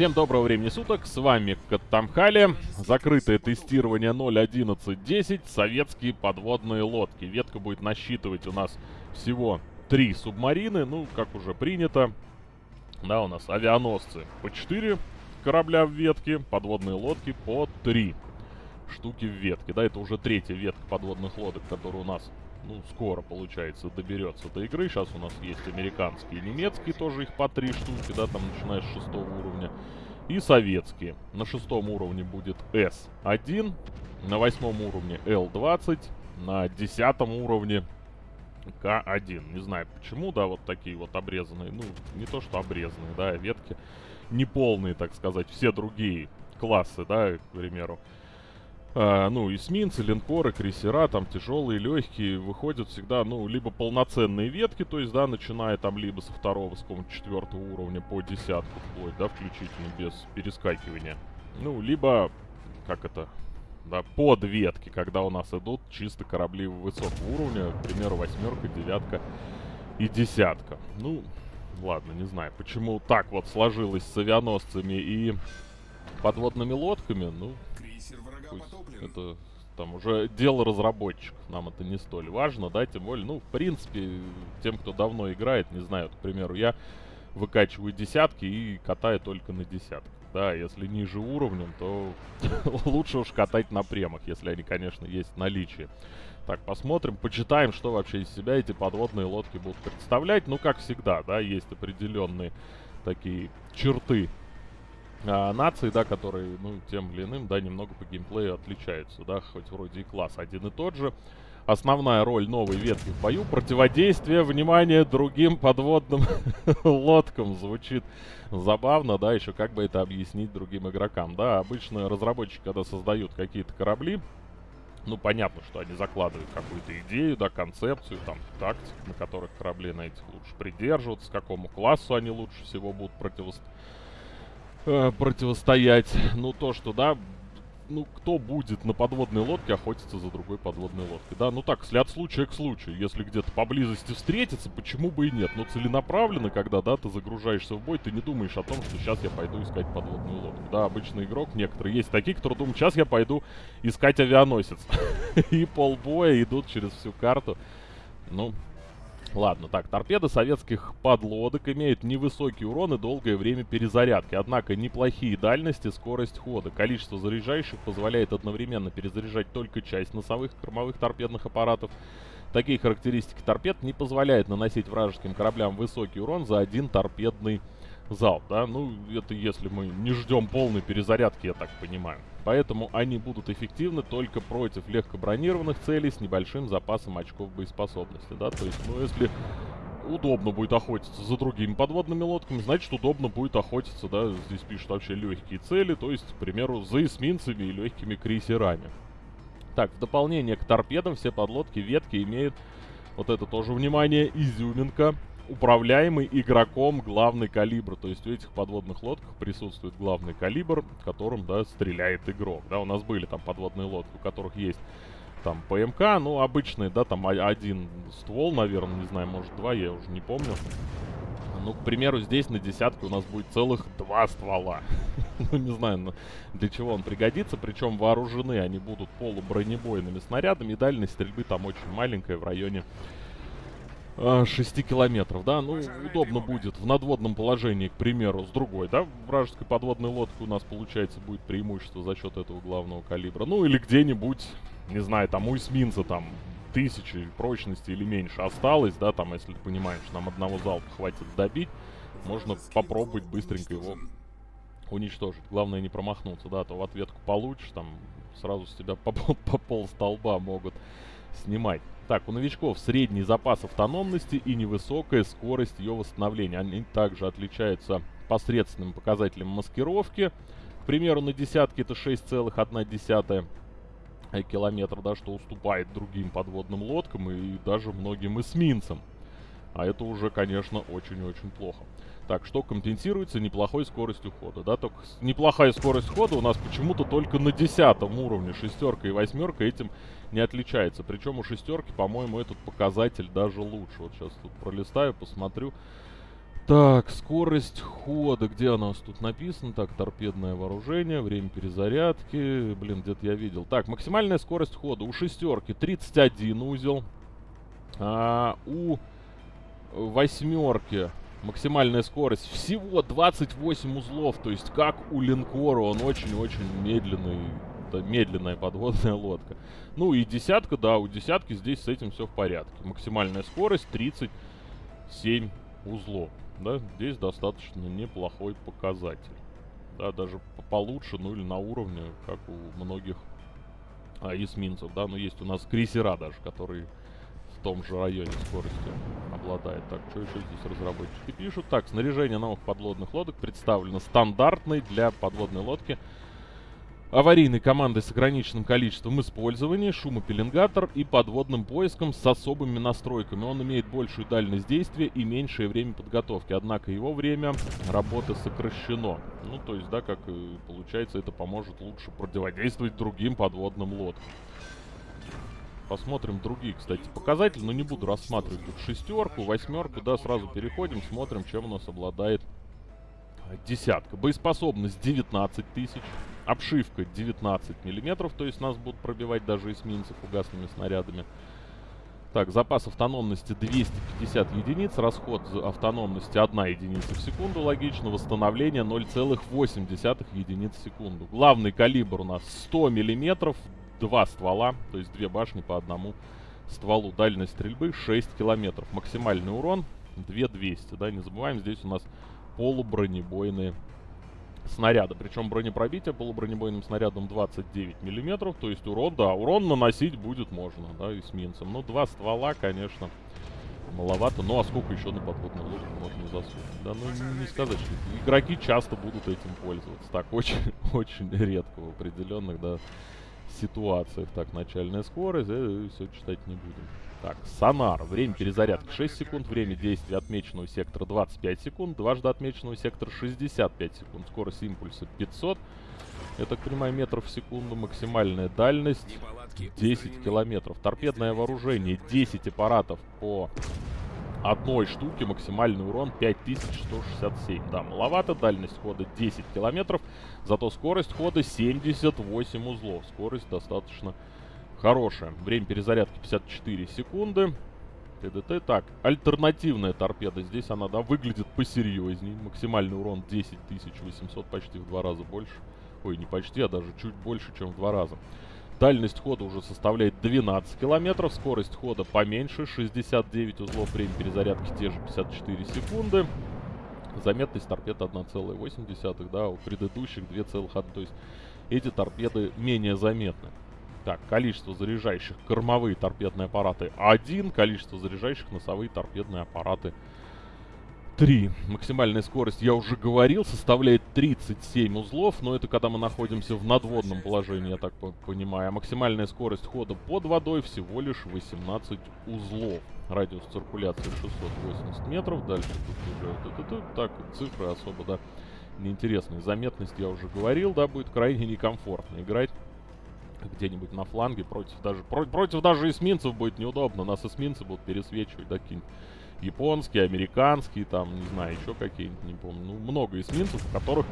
Всем доброго времени суток, с вами Каттамхали. Закрытое тестирование 0.11.10, советские подводные лодки. Ветка будет насчитывать у нас всего три субмарины, ну, как уже принято. Да, у нас авианосцы по 4 корабля в ветке, подводные лодки по 3 штуки в ветке. Да, это уже третья ветка подводных лодок, которая у нас ну, скоро, получается, доберется до игры. Сейчас у нас есть американские немецкие, тоже их по три штуки, да, там начиная с шестого уровня. И советские. На шестом уровне будет S1, на восьмом уровне L20, на десятом уровне К1. Не знаю почему, да, вот такие вот обрезанные, ну, не то что обрезанные, да, ветки неполные, так сказать, все другие классы, да, к примеру. А, ну, эсминцы, линкоры, крейсера, там тяжелые, легкие, выходят всегда, ну, либо полноценные ветки, то есть, да, начиная там либо со второго, с какого-нибудь четвертого уровня по десятку вплоть, да, включительно без перескакивания. Ну, либо, как это, да, под ветки, когда у нас идут чисто корабли высокого уровня, к примеру, восьмерка, девятка и десятка. Ну, ладно, не знаю, почему так вот сложилось с авианосцами и подводными лодками, ну, пусть это там уже дело разработчиков, нам это не столь важно, да, тем более, ну, в принципе, тем, кто давно играет, не знаю, к примеру, я выкачиваю десятки и катаю только на десятках, да, если ниже уровнем, то лучше уж катать на премах, если они, конечно, есть в наличии. Так, посмотрим, почитаем, что вообще из себя эти подводные лодки будут представлять. Ну, как всегда, да, есть определенные такие черты а, нации, да, которые, ну, тем или иным, да, немного по геймплею отличаются, да, хоть вроде и класс один и тот же. Основная роль новой ветки в бою — противодействие, внимание, другим подводным лодкам. Звучит забавно, да, еще как бы это объяснить другим игрокам, да. Обычно разработчики, когда создают какие-то корабли, ну, понятно, что они закладывают какую-то идею, да, концепцию, там, тактику, на которых корабли на этих лучше придерживаться, какому классу они лучше всего будут противостоять э, противостоять. Ну, то, что, да, ну, кто будет на подводной лодке охотиться за другой подводной лодкой, да? Ну так, от случая к случаю, если где-то поблизости встретиться, почему бы и нет? Но целенаправленно, когда, да, ты загружаешься в бой, ты не думаешь о том, что сейчас я пойду искать подводную лодку. Да, обычный игрок, некоторые есть такие, которые думают, сейчас я пойду искать авианосец. И полбоя идут через всю карту. Ну, Ладно, так, торпеды советских подлодок имеют невысокий урон и долгое время перезарядки, однако неплохие дальности, скорость хода. Количество заряжающих позволяет одновременно перезаряжать только часть носовых кормовых торпедных аппаратов. Такие характеристики торпед не позволяют наносить вражеским кораблям высокий урон за один торпедный залп, да? Ну, это если мы не ждем полной перезарядки, я так понимаю. Поэтому они будут эффективны только против легкобронированных целей с небольшим запасом очков боеспособности, да? То есть, ну, если удобно будет охотиться за другими подводными лодками, значит, удобно будет охотиться, да, здесь пишут вообще легкие цели, то есть, к примеру, за эсминцами и легкими крейсерами. Так, в дополнение к торпедам все подлодки ветки имеют, вот это тоже внимание, изюминка, управляемый игроком главный калибр. То есть у этих подводных лодках присутствует главный калибр, которым, да, стреляет игрок. Да, у нас были там подводные лодки, у которых есть там ПМК, ну, обычные, да, там один ствол, наверное, не знаю, может два, я уже не помню. Ну, к примеру, здесь на десятке у нас будет целых два ствола. ну, не знаю, для чего он пригодится. Причем вооружены они будут полубронебойными снарядами. И дальность стрельбы там очень маленькая, в районе 6 а, километров, да, ну, удобно будет в надводном положении, к примеру, с другой, да, вражеской подводной лодкой у нас, получается, будет преимущество за счет этого главного калибра. Ну, или где-нибудь, не знаю, там у эсминца там тысячи прочности или меньше осталось, да, там, если ты понимаешь, нам одного залпа хватит добить, можно попробовать быстренько его уничтожить. Главное не промахнуться, да, а то в ответку получишь, там, сразу с тебя по, по пол столба могут снимать. Так, у новичков средний запас автономности и невысокая скорость ее восстановления. Они также отличаются посредственным показателем маскировки. К примеру, на десятке это 6,1 километра, да, что уступает другим подводным лодкам и даже многим эсминцам. А это уже, конечно, очень-очень плохо. Так, что компенсируется неплохой скоростью хода, да? Только неплохая скорость хода у нас почему-то только на десятом уровне. Шестерка и восьмерка этим не отличается. Причем у шестерки, по-моему, этот показатель даже лучше. Вот сейчас тут пролистаю, посмотрю. Так, скорость хода. Где она у нас тут написана? Так, торпедное вооружение, время перезарядки. Блин, где-то я видел. Так, максимальная скорость хода у шестерки 31 узел. А, у восьмерки максимальная скорость всего 28 узлов. То есть, как у линкора, он очень-очень медленный. Это медленная подводная лодка. Ну и десятка, да, у десятки здесь с этим все в порядке. Максимальная скорость 37 узлов. Да, здесь достаточно неплохой показатель. Да, даже получше, ну или на уровне, как у многих а, эсминцев, да. Но есть у нас крейсера даже, которые в том же районе скорости обладает. Так, что еще здесь разработчики пишут? Так, снаряжение новых подводных лодок представлено стандартной для подводной лодки аварийной командой с ограниченным количеством использования, шумопеленгатор и подводным поиском с особыми настройками. Он имеет большую дальность действия и меньшее время подготовки, однако его время работы сокращено. Ну, то есть, да, как получается, это поможет лучше противодействовать другим подводным лодкам. Посмотрим другие, кстати, показатели, но не буду рассматривать тут шестерку, восьмерку, да, сразу переходим, смотрим, чем у нас обладает десятка. Боеспособность 19 тысяч. Обшивка 19 миллиметров, то есть нас будут пробивать даже эсминцы фугасными снарядами. Так, запас автономности 250 единиц, расход автономности 1 единица в секунду, логично, восстановление 0,8 единиц в секунду. Главный калибр у нас 100 миллиметров, два ствола, то есть две башни по одному стволу. Дальность стрельбы 6 километров. Максимальный урон 2200, да, не забываем, здесь у нас полубронебойные снаряда. Причем бронепробитие полубронебойным снарядом 29 миллиметров. То есть урон, да, урон наносить будет можно, да, эсминцам. Ну, два ствола, конечно, маловато. Ну, а сколько еще на подводную лодку можно засунуть? Да, ну, не сказать, что игроки часто будут этим пользоваться. Так, очень, очень редко в определенных, да, ситуациях. Так, начальная скорость, э, все читать не будем. Так, сонар. Время перезарядки 6 секунд. Время действия отмеченного сектора 25 секунд. Дважды отмеченного сектора 65 секунд. Скорость импульса 500. Я так понимаю, метров в секунду. Максимальная дальность 10 километров. Торпедное вооружение 10 аппаратов по одной штуке. Максимальный урон 5167. Да, маловато. Дальность хода 10 километров. Зато скорость хода 78 узлов. Скорость достаточно Хорошая. Время перезарядки 54 секунды. ТДТ. Так, альтернативная торпеда. Здесь она, да, выглядит посерьезней. Максимальный урон 10 800, почти в два раза больше. Ой, не почти, а даже чуть больше, чем в два раза. Дальность хода уже составляет 12 километров. Скорость хода поменьше, 69 узлов. Время перезарядки те же 54 секунды. Заметность торпед 1,8, да, у предыдущих 2,1. То есть эти торпеды менее заметны. Так, количество заряжающих кормовые торпедные аппараты 1, количество заряжающих носовые торпедные аппараты 3. Максимальная скорость, я уже говорил, составляет 37 узлов, но это когда мы находимся в надводном положении, я так понимаю. А максимальная скорость хода под водой всего лишь 18 узлов. Радиус циркуляции 680 метров, дальше тут уже... Так, цифры особо, да, неинтересные. Заметность я уже говорил, да, будет крайне некомфортно играть где-нибудь на фланге против даже про, против даже эсминцев будет неудобно. Нас эсминцы будут пересвечивать, да, какие-нибудь японские, американские, там, не знаю, еще какие-нибудь, не помню. Ну, много эсминцев, у которых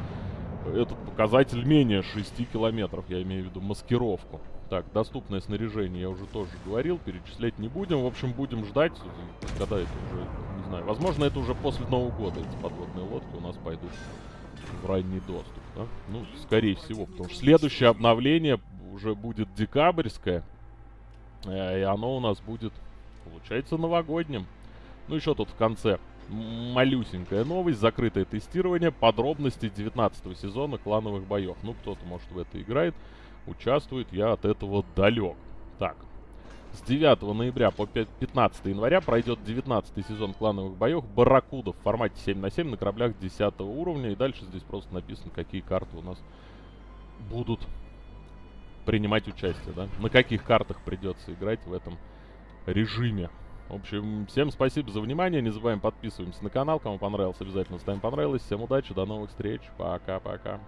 этот показатель менее 6 километров, я имею в виду маскировку. Так, доступное снаряжение я уже тоже говорил, перечислять не будем. В общем, будем ждать, когда это уже, не знаю, возможно, это уже после Нового года эти подводные лодки у нас пойдут в ранний доступ, да? Ну, скорее всего, потому что следующее обновление уже будет декабрьское. Э, и оно у нас будет, получается, новогодним. Ну, еще тут в конце малюсенькая новость, закрытое тестирование, подробности 19 сезона клановых боев. Ну, кто-то, может, в это играет, участвует, я от этого далек. Так, с 9 ноября по 15 января пройдет 19 сезон клановых боев Барракуда в формате 7 на 7 на кораблях 10 уровня. И дальше здесь просто написано, какие карты у нас будут принимать участие, да? На каких картах придется играть в этом режиме. В общем, всем спасибо за внимание. Не забываем подписываемся на канал. Кому понравилось, обязательно ставим понравилось. Всем удачи, до новых встреч. Пока-пока.